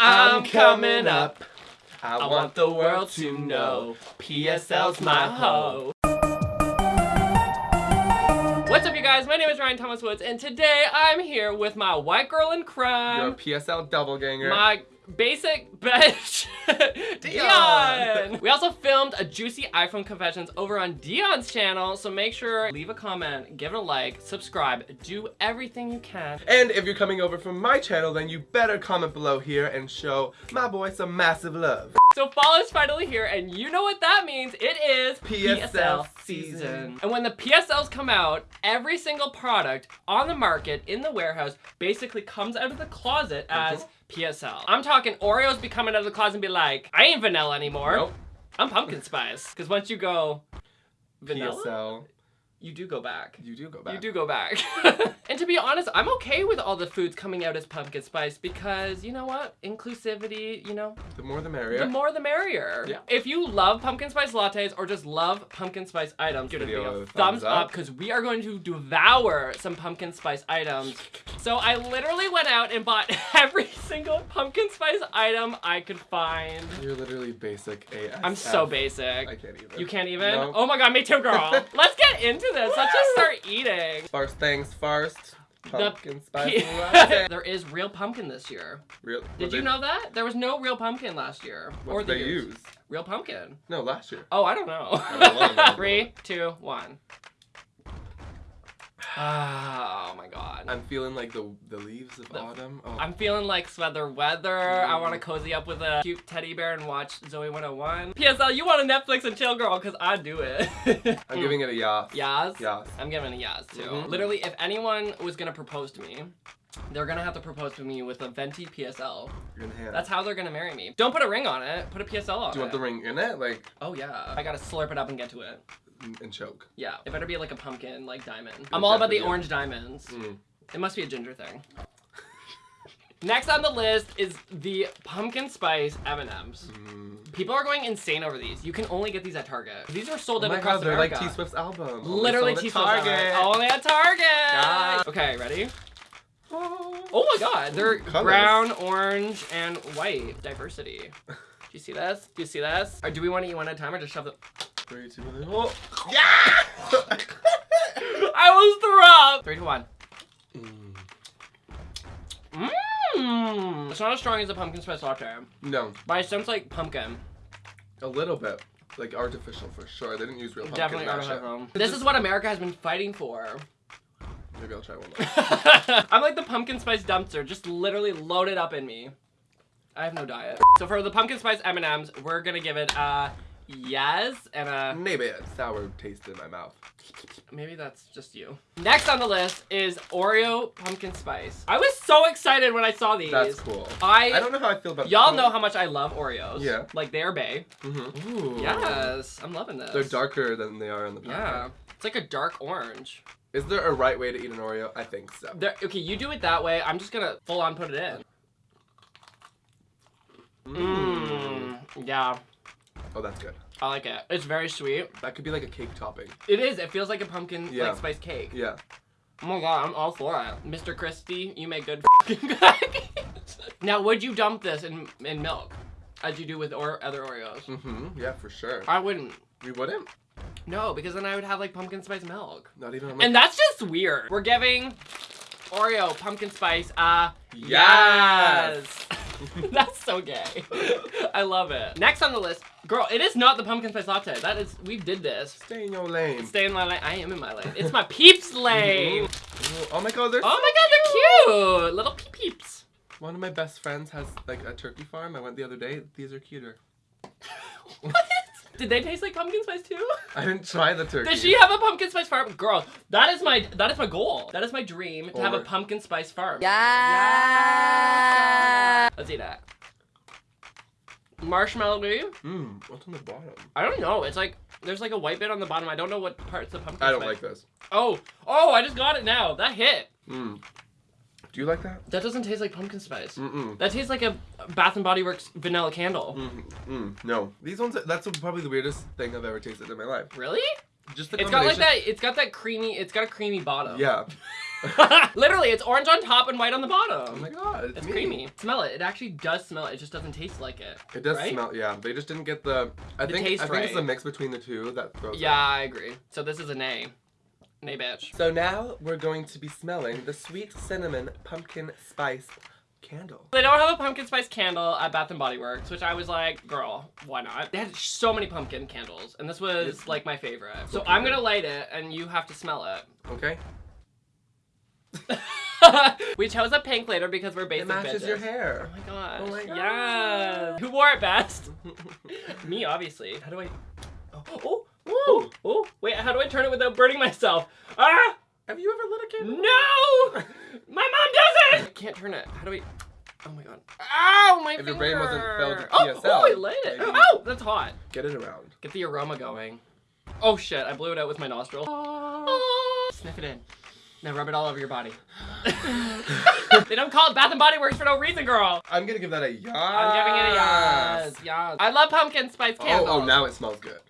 I'm coming up. I want the world to know PSL's my hoe. What's up, you guys? My name is Ryan Thomas Woods, and today I'm here with my white girl in crime, PSL doubleganger. my basic bitch, Dion. Dion. We also filmed a juicy iPhone confessions over on Dion's channel, so make sure leave a comment, give it a like, subscribe, do everything you can. And if you're coming over from my channel, then you better comment below here and show my boy some massive love. So fall is finally here, and you know what that means. It is PSL season. season. And when the PSLs come out, every single product on the market in the warehouse basically comes out of the closet as uh-huh. PSL. I'm talking Oreos be coming out of the closet and be like, I ain't vanilla anymore. Nope. I'm pumpkin spice. Because once you go vanilla, PSL. you do go back. You do go back. You do go back. and to be honest, I'm okay with all the foods coming out as pumpkin spice because you know what? Inclusivity, you know, The more the merrier. the more the merrier. Yeah. If you love pumpkin spice lattes or just love pumpkin spice items, give it a Video video a thumbs thumbs up. because we are going to devour some pumpkin spice items. So I literally went out and bought every single pumpkin spice item I could find. You're literally basic AF. I'm so basic. I can't even. You can't even? No. Oh my god, me too, girl. Let's get into this. Let's just start eating. First things first. Pumpkin spice latte. there is real pumpkin this year. Real, Did you know that? There was no real pumpkin last year. What or did the they use? Real pumpkin. No, last year. Oh, I don't know. don't know. Three, two, one. Oh my god. I'm feeling like the the leaves of The- autumn. Oh. I'm feeling like sweater weather. I want to cozy up with a cute teddy bear and watch Zoey 101. PSL, you want a Netflix and chill, girl, because I do it. I'm giving it a yas. Yas? Yas. I'm giving it a yas too. Mhm. Literally, if anyone was gonna propose to me, they're gonna have to propose to me with a venti PSL. In hand. That's how they're gonna marry me. Don't put a ring on it. Put a PSL on Do you want it. the ring in it? Like, Oh yeah. I gotta slurp it up and get to it. And choke. Yeah. It better be like a pumpkin, like diamond. I'm all about the orange diamonds. Mm. It must be a ginger thing. Next on the list is the pumpkin spice M&Ms. Mm. People are going insane over these. You can only get these at Target. These are sold Oh out across god, they're America. like T Swift's album. Literally sold at T Swift's Target. Only at Target. Yeah. Okay, ready? Oh. Oh my god, they're Colors. brown, orange, and white. Diversity. Do you see this? Do you see this? Or do we want to eat one at a time or just shove them? Three, two, one. Oh. I was throw up! Three to one. Mm. Mmm. It's not as strong as a pumpkin spice latte, No, but I sense like pumpkin. a little bit. Like artificial for sure. They didn't use real pumpkin. Definitely artificial. This is what America has been fighting for. Maybe I'll try one. More. I'm like the pumpkin spice dumpster, just literally loaded up in me. I have no diet. So for the pumpkin spice M&Ms, we're gonna give it a yes and a Maybe a sour taste in my mouth. maybe that's just you. Next on the list is Oreo pumpkin spice. I was so excited when I saw these. That's cool. I, I don't know how I feel about. y'all know how much I love Oreos. Yeah. Like they're bae. Mm-hmm. Ooh. Yes, I'm loving this. They're darker than they are in the packet. Yeah. It's like a dark orange. Is there a right way to eat an Oreo? I think so. There, okay, you do it that way. I'm just gonna full on put it in. Mmm. Yeah, Oh, that's good. I like it. It's very sweet. That could be like a cake topping. It is. It feels like a pumpkin Yeah. like spice cake. Yeah. Oh my god, I'm all for it. Mr. Christie, you make good fucking cookies. now, would you dump this in in milk, as you do with or other Oreos? Mm-hmm. Yeah, for sure. I wouldn't. We wouldn't. No, because then I would have like pumpkin spice milk. Not even. And that's just weird. We're giving Oreo pumpkin spice uh Yes. That's so gay. I love it. Next on the list, girl, it is not the pumpkin spice latte. That is, we did this. Stay in your lane. Stay in my lane. I am in my lane. It's my peeps lane. Ooh, Oh my god, they're Oh so my god, they're cute. Little peep peeps. One of my best friends has like a turkey farm. I went the other day. These are cuter. What? Did they taste like pumpkin spice too? I didn't try the turkey. Does she have a pumpkin spice farm? Girl, that is my that is my goal. That is my dream to have a pumpkin spice farm. Yeah. Let's eat that. Marshmallowy. Mmm. What's on the bottom? I don't know. It's like there's like a white bit on the bottom. I don't know what parts of pumpkin I don't spice. like this. Oh, oh! I just got it now. That hit. Mmm. Do you like that? That doesn't taste like pumpkin spice. Mm-mm. That tastes like a Bath and Body Works vanilla candle. Mm, mm, no. These ones, that's probably the weirdest thing I've ever tasted in my life. Really? Just the It's got like that. It's got that creamy. It's got a creamy bottom. Yeah. Literally, it's orange on top and white on the bottom. Oh my god, it's, It's creamy. Smell it. It actually does smell it. It just doesn't taste like it. It does right? smell, yeah. They just didn't get the. I The think I think it's a mix between the two that throws. it. Yeah, I agree. So this is a nay. Bitch. So now we're going to be smelling the sweet cinnamon pumpkin spice candle. They don't have a pumpkin spice candle at Bath and Body Works, which I was like, girl, why not? They had so many pumpkin candles, and this was It's- like my favorite. So I'm gonna light it, and you have to smell it. Okay. we chose a pink later because we're basic It matches bitches. your Oh hair. my gosh. Oh my Yes. Who wore it best? Me, obviously. How do I? Oh, oh, oh, oh. Wait, how do I turn it without burning myself? Ah! Have you ever lit a candle? No! My mom doesn't! I can't turn it. How do we? Oh my god. Ow, my If finger. your brain wasn't filled with oh, PSL, Oh, I lit it. maybe- Oh, that's hot. Get it around. Get the aroma going. Oh shit, I blew it out with my nostril. Oh. Sniff it in. Now rub it all over your body. they don't call it Bath and Body Works for no reason, girl. I'm gonna give that a yes. I'm giving it a yes. Yes. I love pumpkin spice Oh, candles. oh, now it smells good.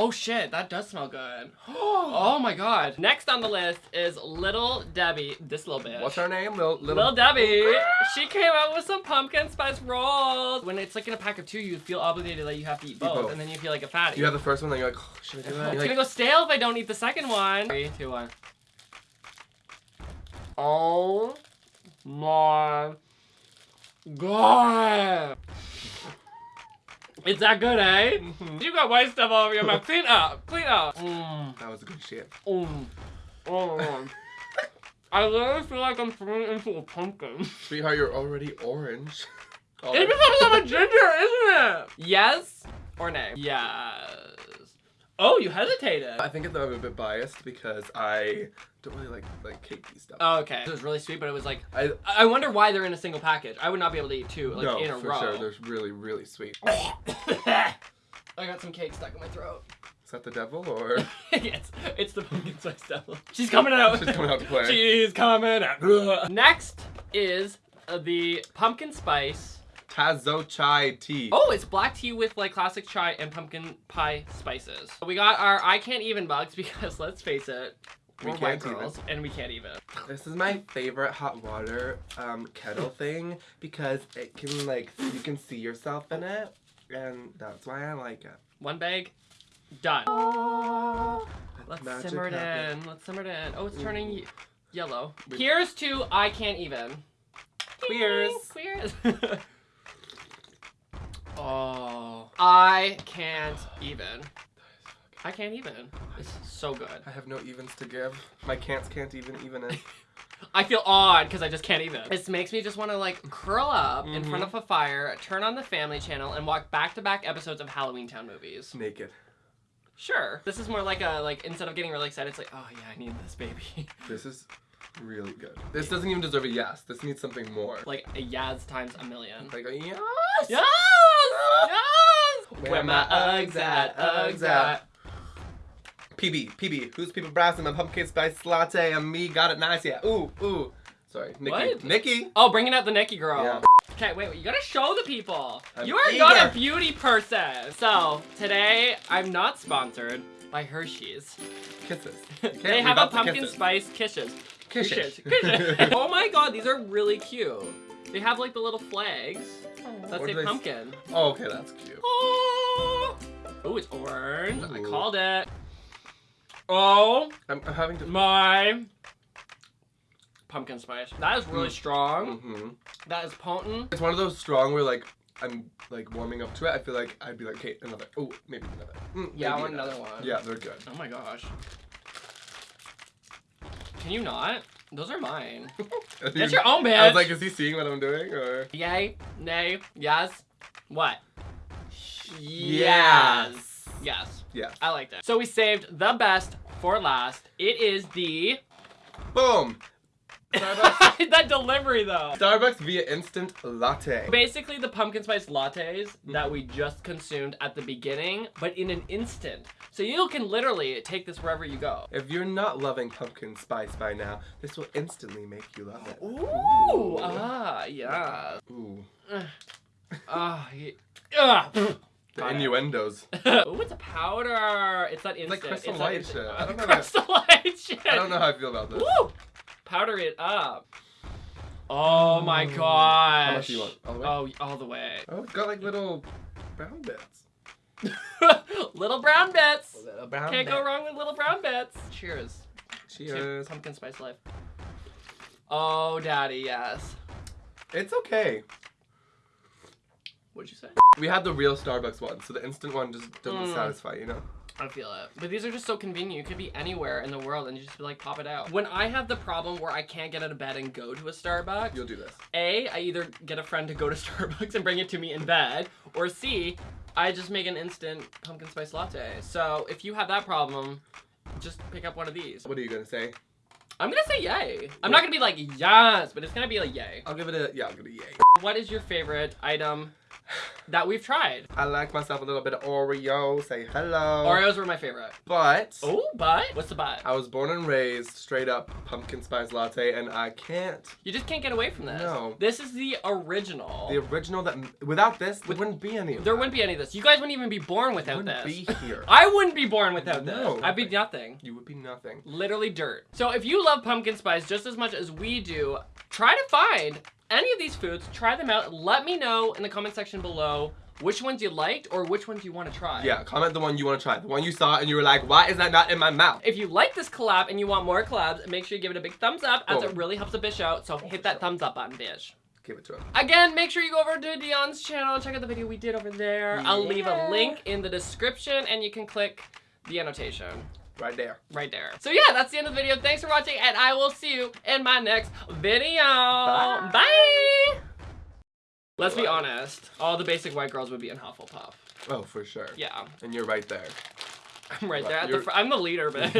Oh shit, that does smell good. oh my god. Next on the list is Little Debbie. This little bitch. What's her name? Little, little, Little Debbie. She came out with some pumpkin spice rolls. When it's like in a pack of two, you feel obligated that you have to eat both, both. and then you feel like a fatty. You have the first one, then you're like, oh, should I do that? it's You're gonna go stale if I don't eat the second one. Three, two, one. Oh my god. It's that good, eh? Mhm. You got white stuff all over your mouth. Clean up. Clean up. Mm. That was a good shit. Mm. Oh. I literally feel like I'm turning into a pumpkin. Sweetheart, you're already orange. It's because I'm a ginger, isn't it? Yes or nay? Yes. Oh, you hesitated. I think I'm a bit biased because I don't really like like cakey stuff. Oh, okay. It was really sweet, but it was like I I wonder why they're in a single package. I would not be able to eat two like no, in a for row. sure. They're really really sweet. I got some cake stuck in my throat. Is that the devil or it's it's the pumpkin spice devil. She's coming out. she's coming out to play? She's coming out. Next is the pumpkin spice. Tazo chai tea. Oh, it's black tea with like classic chai and pumpkin pie spices. We got our I can't even bugs because let's face it, We we're can't girls and we can't even. This is my favorite hot water um, kettle thing because it can like you can see yourself in it, and that's why I like it. One bag, done. Let's Magic simmer it happen. in. Let's simmer it in. Oh, it's turning ye- yellow. Here's to I can't even. Queers. Queers. oh, I can't even. I can't even. It's so good. I have no evens to give. My can'ts can't even even in. I feel odd because I just can't even. This makes me just want to like curl up in front Mhm. of a fire, turn on the Family Channel, and watch back-to-back episodes of Halloweentown movies. Naked. Sure. This is more like a like instead of getting really excited, it's like, oh yeah, I need this baby. This is really good. This doesn't even deserve a yes. This needs something more. like a yes times a million. Like a yes. Yes! Yes! Where my Uggs at? Uggs at? PB, PB. Who's people brass in my pumpkin spice latte and me got it nice, yeah. Ooh, ooh. Sorry, Nikki. What? Nikki. Oh, bringing out the Nikki girl. Yeah. Okay, wait, you gotta show the people. I'm you are not a beauty person. So, today, I'm not sponsored by Hershey's. Kisses. they have a leave out the pumpkin kisses. spice kisses. Kisses. Kisses. oh my god, these are really cute. They have like the little flags that What say do they s- pumpkin. Oh, okay, that's cute. Oh, oh it's orange. I called it. Oh I'm, I'm having to. my pumpkin spice. That is really Mm. strong. hmm That is potent. It's one of those strong where like I'm like warming up to it. I feel like I'd be like, okay, another. Oh, maybe another. Mm, Yeah, I maybe want another one. Yeah, they're good. Oh my gosh. Can you not? Those are mine. That's Get your own bitch. I was like, is he seeing what I'm doing or? Yay, nay, yes. What? Yes. Yes. Yeah. I like that. So we saved the best for last. It is the Boom. Starbucks. that delivery though. Starbucks via instant latte. Basically the pumpkin spice lattes that we just consumed at the beginning, but in an instant. So you can literally take this wherever you go. If you're not loving pumpkin spice by now, this will instantly make you love it. Ooh, ah, yeah. Ooh. Ah, yeah. Ah. The Got it. innuendos. Ooh, it's a powder. It's that instant. like Crystal it's Light shit. I don't know Crystal Light shit. I don't know how I feel about this. Woo! Powder it up. Oh my gosh. How much do you want? All the way? Oh, all the way. Oh, it's got like little brown bits. little brown bits. Little brown Can't go wrong with little brown bits. Cheers. to Cheers. Pumpkin spice life. Oh, daddy, yes. It's okay. What'd you say? We had the real Starbucks one, so the instant one just doesn't Mm. satisfy, you know? I feel it. But these are just so convenient. You could be anywhere in the world and you just be like, pop it out. When I have the problem where I can't get out of bed and go to a Starbucks, You'll do this. A, I either get a friend to go to Starbucks and bring it to me in bed, or C, I just make an instant pumpkin spice latte. So if you have that problem, just pick up one of these. What are you gonna say? I'm gonna say yay. I'm not gonna be like yes, but it's gonna be like yay. I'll give it a yeah. I'll give it a yay. What is your favorite item that we've tried? I like myself a little bit of Oreo. Say hello. Oreos were my favorite. But Oh, but what's the but? I was born and raised straight up pumpkin spice latte, and I can't. You just can't get away from this. No. This is the original. The original that without this, there wouldn't be any. Of there that. wouldn't be any of this. You guys wouldn't even be born without Wouldn't this. be here. I wouldn't be born without No, this. I'd be nothing. You would be nothing. Literally dirt. So if you love pumpkin spice just as much as we do, try to find any of these foods, try them out. Let me know in the comment section below which ones you liked or which ones you want to try. Yeah, comment the one you want to try. The one you saw and you were like, why is that not in my mouth? If you like this collab and you want more collabs, make sure you give it a big thumbs up as Oh. it really helps a bitch out. So hit that thumbs up button, bitch. Give it to him. Again, make sure you go over to Dion's channel and check out the video we did over there. I'll leave a link in the description and you can click the annotation Right there. right there. So yeah, that's the end of the video. Thanks for watching and I will see you in my next video. Bye. Bye. Let's be honest. All the basic white girls would be in Hufflepuff. Oh, for sure. Yeah, And you're right there. I'm right Right, there at the I'm the leader, bitch.